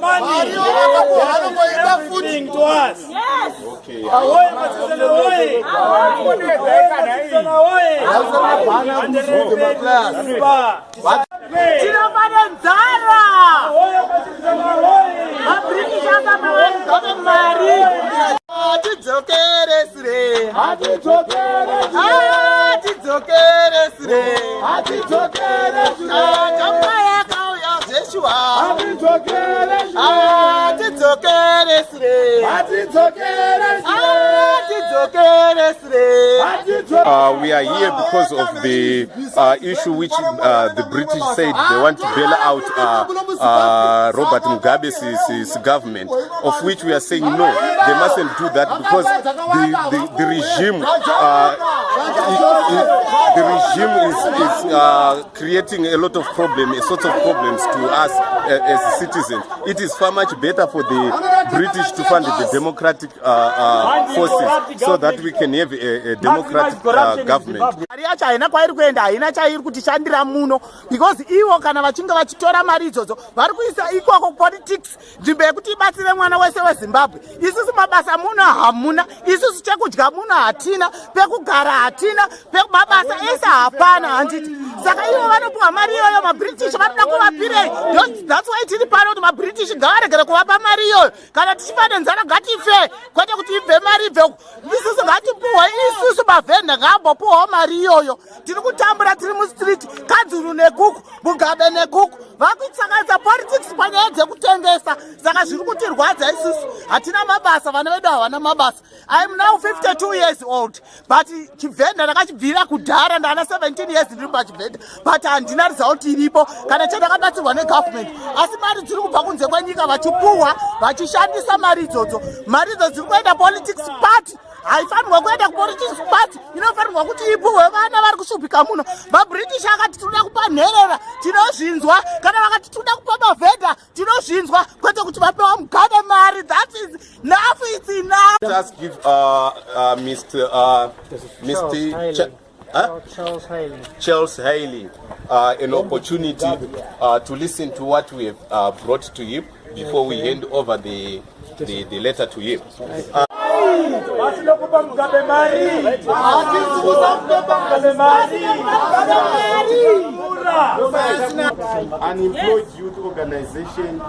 Money. Everything to us. Ahoy, Masisana, ahoy. Masisana, ahoy. And the rest is bar. tinofane Uh, we are here because of the uh, issue which uh, the British said they want to bail out uh, uh, Robert Mugabe's his, government, of which we are saying no, they mustn't do that because the, the, the regime, uh, the regime is, is uh, creating a lot of problems, a sort of problems to us uh, as citizens. It is far much better for the British to fund the democratic uh, uh, forces so that we can have a, a democratic uh, government. haina kwairi kuenda haina chairi kutishandira muno because ivo kana vachinge vachitora mari idzodzo vari kuisa ikoko politics nzvimbo yekuti ibatsire mwana wese wezimbabwe isusu mabasa muno hamuna isusu chekudya muno hatina pekugara hatina. Mabasa ese hapana handiti saka ivo vanopiwa mari iyoyo mabritish vanoda kuvapirei thats why tiri pano kuti mabritish ngavaregere kuvapa mari iyoyo. Kana tichifa nenzara ngatife. Kwete kuti ibve mari ibve isusu ngatipuhwe isusu mavhenda ngaambopuhwawo mari iyoyo. Tiri kutambura tiri mustreet kadzuru nekuku mugabe nekuku. Vakuitsanganisa politics panyaya dzekutengesa saka zviri kutirwadza isusu hatina mabasa vana vedu havana mabasa. Iam now 52 years old but chivhenda ndakachibvira kudhara ndaana 17 years ndiri pachivhenda but handina result iripo. Kana chandakabatsirwa negovernment asi mari dziri kubva kunze kwenyika vachipuhwa vachishandisa mari idzodzo. Mari idzo dziri kuenda politics party haifanirwa kuenda kupolitics party inofanirwa kuti ipuhwe vana vari kushupika muno mabritish akati tinoda kupa nherera tinozvinzwa kana vakati tinoda kupa mavhedha tinozvinzwa kwete kuti vapewa mugabe mari that is nough its enough us give uh, uh, Mr. Uh, Mr. Ch- huh? Charles Haley. Charles Haley uh, an opportunity uh, to listen to what we have uh, brought to him before we hand over the, the, the letter to him. Vasina kupa Mugabe mari. Hatikuza kupa Mugabe mari. Mura. unemployed youth organization